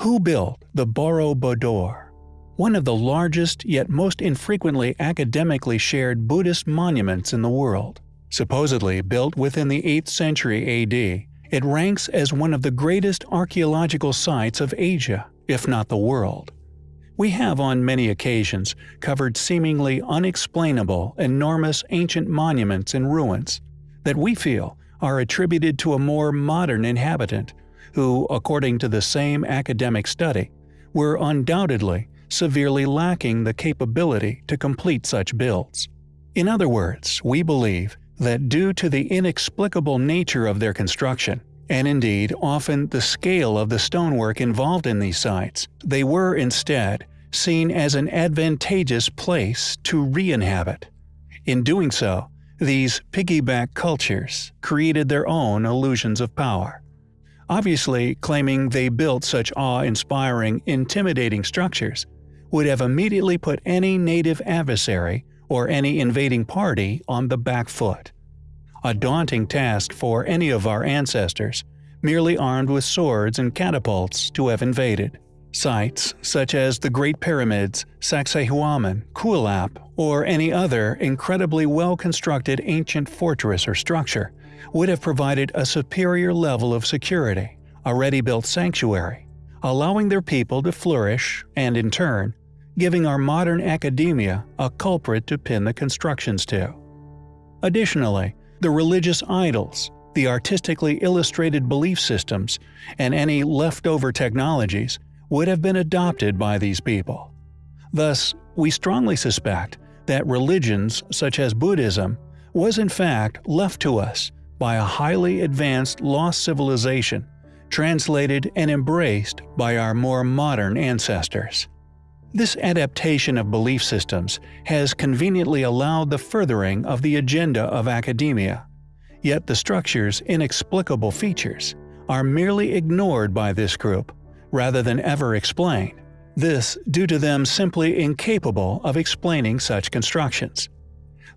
Who built the Borobudur? One of the largest yet most infrequently academically shared Buddhist monuments in the world. Supposedly built within the 8th century AD, it ranks as one of the greatest archaeological sites of Asia, if not the world. We have on many occasions covered seemingly unexplainable, enormous ancient monuments and ruins that we feel are attributed to a more modern inhabitant, who, according to the same academic study, were undoubtedly severely lacking the capability to complete such builds. In other words, we believe that due to the inexplicable nature of their construction, and indeed often the scale of the stonework involved in these sites, they were instead seen as an advantageous place to re-inhabit. In doing so, these piggyback cultures created their own illusions of power. Obviously, claiming they built such awe-inspiring, intimidating structures would have immediately put any native adversary or any invading party on the back foot. A daunting task for any of our ancestors, merely armed with swords and catapults, to have invaded. Sites such as the Great Pyramids, Sacsayhuaman, Kuelap, or any other incredibly well-constructed ancient fortress or structure would have provided a superior level of security, a ready-built sanctuary, allowing their people to flourish and, in turn, giving our modern academia a culprit to pin the constructions to. Additionally, the religious idols, the artistically illustrated belief systems, and any leftover technologies would have been adopted by these people. Thus, we strongly suspect that religions such as Buddhism was in fact left to us by a highly advanced lost civilization, translated and embraced by our more modern ancestors. This adaptation of belief systems has conveniently allowed the furthering of the agenda of academia, yet the structure's inexplicable features are merely ignored by this group rather than ever explained, this due to them simply incapable of explaining such constructions.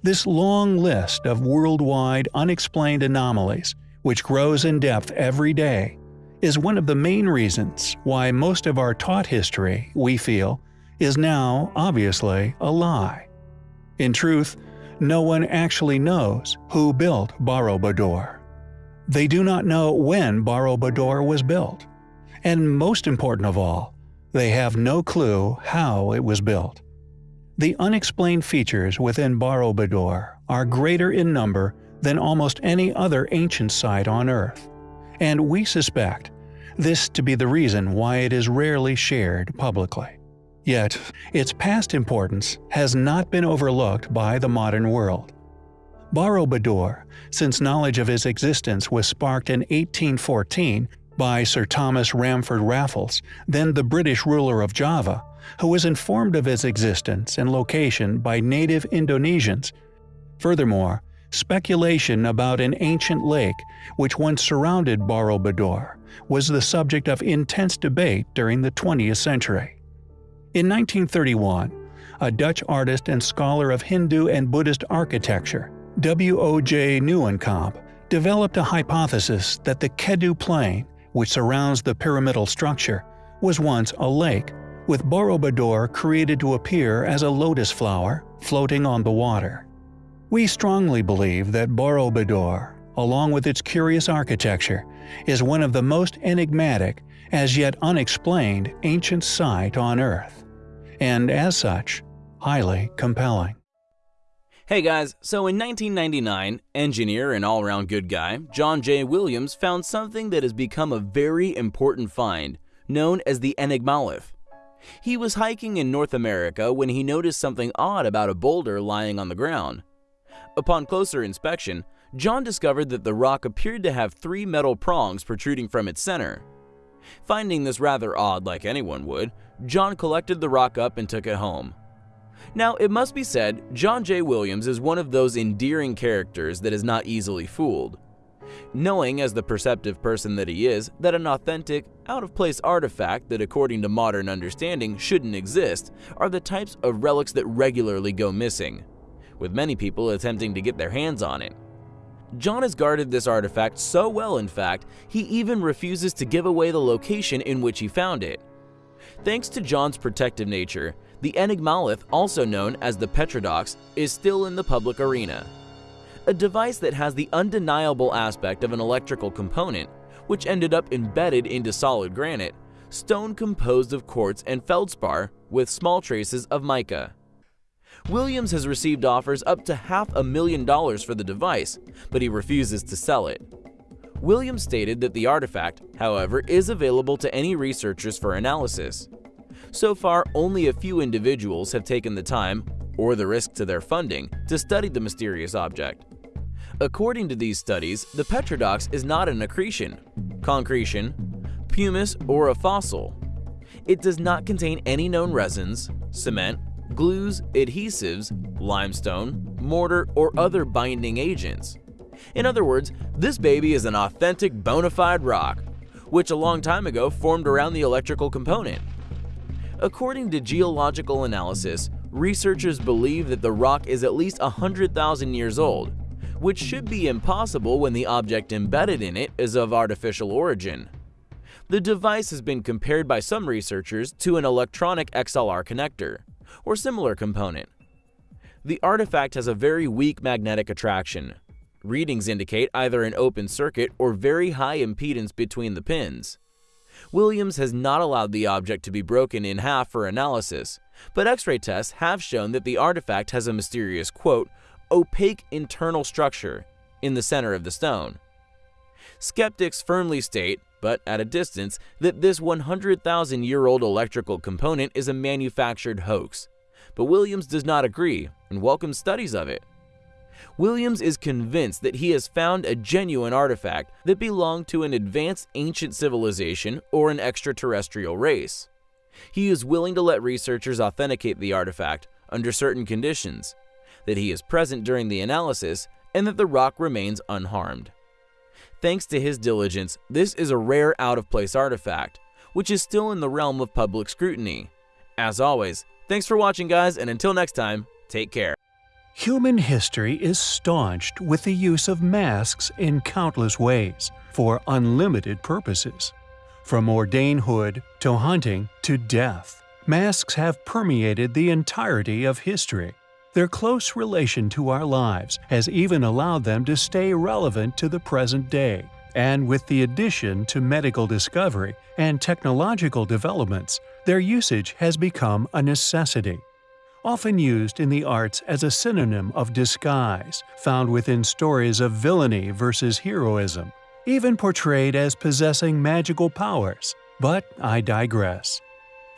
This long list of worldwide unexplained anomalies, which grows in depth every day, is one of the main reasons why most of our taught history, we feel, is now, obviously, a lie. In truth, no one actually knows who built Borobudur. They do not know when Borobudur was built. And most important of all, they have no clue how it was built. The unexplained features within Borobudur are greater in number than almost any other ancient site on Earth, and we suspect this to be the reason why it is rarely shared publicly. Yet, its past importance has not been overlooked by the modern world. Borobudur, since knowledge of his existence was sparked in 1814 by Sir Thomas Stamford Raffles, then the British ruler of Java, who was informed of its existence and location by native Indonesians. Furthermore, speculation about an ancient lake which once surrounded Borobudur was the subject of intense debate during the 20th century. In 1931, a Dutch artist and scholar of Hindu and Buddhist architecture, W. O. J. Nieuwenkamp, developed a hypothesis that the Kedu Plain, which surrounds the pyramidal structure, was once a lake, with Borobudur created to appear as a lotus flower floating on the water. We strongly believe that Borobudur, along with its curious architecture, is one of the most enigmatic, as yet unexplained, ancient site on Earth and as such, highly compelling. Hey guys, so in 1999, engineer and all-around good guy, John J. Williams found something that has become a very important find, known as the Enigmalith. He was hiking in North America when he noticed something odd about a boulder lying on the ground. Upon closer inspection, John discovered that the rock appeared to have three metal prongs protruding from its center. Finding this rather odd like anyone would, John collected the rock up and took it home. Now, it must be said, John J. Williams is one of those endearing characters that is not easily fooled. Knowing, as the perceptive person that he is, that an authentic, out-of-place artifact that according to modern understanding shouldn't exist are the types of relics that regularly go missing, with many people attempting to get their hands on it. John has guarded this artifact so well in fact, he even refuses to give away the location in which he found it, Thanks to John's protective nature, the Enigmalith, also known as the Petradox, is still in the public arena. A device that has the undeniable aspect of an electrical component, which ended up embedded into solid granite, stone composed of quartz and feldspar with small traces of mica. Williams has received offers up to half a million dollars for the device, but he refuses to sell it. Williams stated that the artifact, however, is available to any researchers for analysis. So far, only a few individuals have taken the time, or the risk to their funding, to study the mysterious object. According to these studies, the Petradox is not an accretion, concretion, pumice, or a fossil. It does not contain any known resins, cement, glues, adhesives, limestone, mortar, or other binding agents. In other words, this baby is an authentic bona fide rock, which a long time ago formed around the electrical component. According to geological analysis, researchers believe that the rock is at least 100,000 years old, which should be impossible when the object embedded in it is of artificial origin. The device has been compared by some researchers to an electronic XLR connector, or similar component. The artifact has a very weak magnetic attraction. Readings indicate either an open circuit or very high impedance between the pins. Williams has not allowed the object to be broken in half for analysis, but X-ray tests have shown that the artifact has a mysterious, quote, opaque internal structure in the center of the stone. Skeptics firmly state, but at a distance, that this 100,000-year-old electrical component is a manufactured hoax. But Williams does not agree and welcomes studies of it. Williams is convinced that he has found a genuine artifact that belonged to an advanced ancient civilization or an extraterrestrial race. He is willing to let researchers authenticate the artifact under certain conditions, that he is present during the analysis, and that the rock remains unharmed. Thanks to his diligence, this is a rare out-of-place artifact, which is still in the realm of public scrutiny. As always, thanks for watching guys, and until next time, take care. Human history is staunched with the use of masks in countless ways, for unlimited purposes. From ordainhood to hunting to death, masks have permeated the entirety of history. Their close relation to our lives has even allowed them to stay relevant to the present day, and with the addition to medical discovery and technological developments, their usage has become a necessity often used in the arts as a synonym of disguise, found within stories of villainy versus heroism, even portrayed as possessing magical powers. But I digress.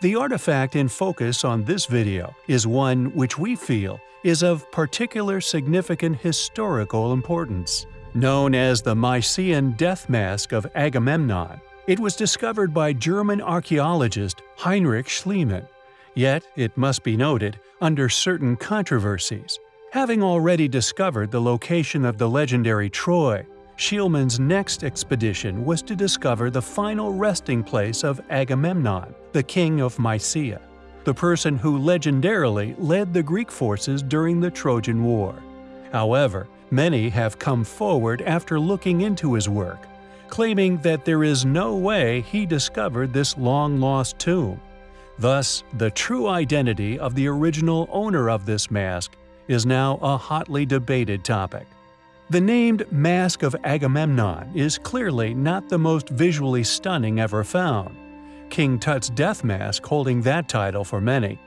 The artifact in focus on this video is one which we feel is of particular significant historical importance. Known as the Mycenaean death mask of Agamemnon, it was discovered by German archaeologist Heinrich Schliemann Yet, it must be noted, under certain controversies. Having already discovered the location of the legendary Troy, Schliemann's next expedition was to discover the final resting place of Agamemnon, the king of Mycia, the person who legendarily led the Greek forces during the Trojan War. However, many have come forward after looking into his work, claiming that there is no way he discovered this long-lost tomb. Thus, the true identity of the original owner of this mask is now a hotly debated topic. The named Mask of Agamemnon is clearly not the most visually stunning ever found, King Tut's death mask holding that title for many.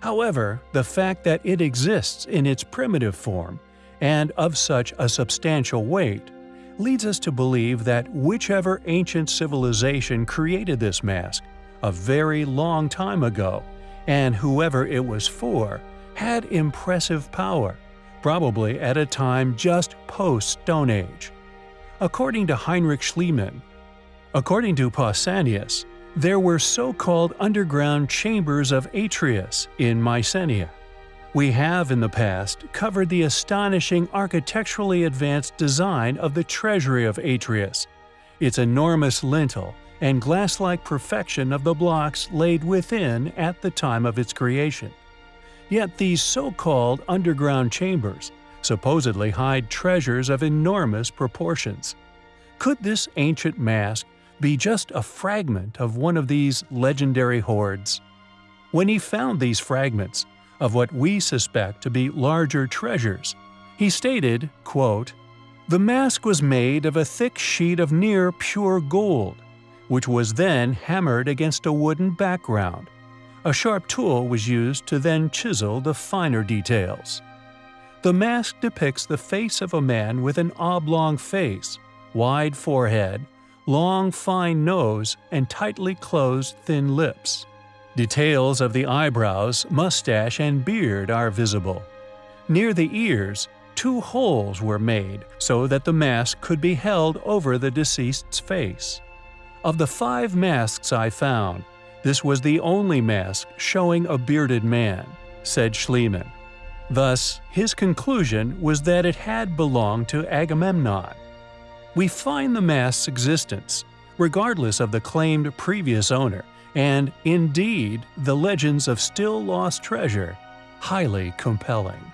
However, the fact that it exists in its primitive form, and of such a substantial weight, leads us to believe that whichever ancient civilization created this mask a very long time ago, and whoever it was for had impressive power, probably at a time just post-Stone Age. According to Heinrich Schliemann, according to Pausanias, there were so-called underground chambers of Atreus in Mycenae. We have in the past covered the astonishing architecturally advanced design of the treasury of Atreus, its enormous lintel, and glass-like perfection of the blocks laid within at the time of its creation. Yet these so-called underground chambers supposedly hide treasures of enormous proportions. Could this ancient mask be just a fragment of one of these legendary hoards. When he found these fragments of what we suspect to be larger treasures, he stated, quote, The mask was made of a thick sheet of near pure gold, which was then hammered against a wooden background. A sharp tool was used to then chisel the finer details. The mask depicts the face of a man with an oblong face, wide forehead, long fine nose, and tightly closed thin lips. Details of the eyebrows, mustache, and beard are visible. Near the ears, two holes were made so that the mask could be held over the deceased's face. Of the five masks I found, this was the only mask showing a bearded man, said Schliemann. Thus, his conclusion was that it had belonged to Agamemnon. We find the mask's existence, regardless of the claimed previous owner, and, indeed, the legends of still lost treasure, highly compelling.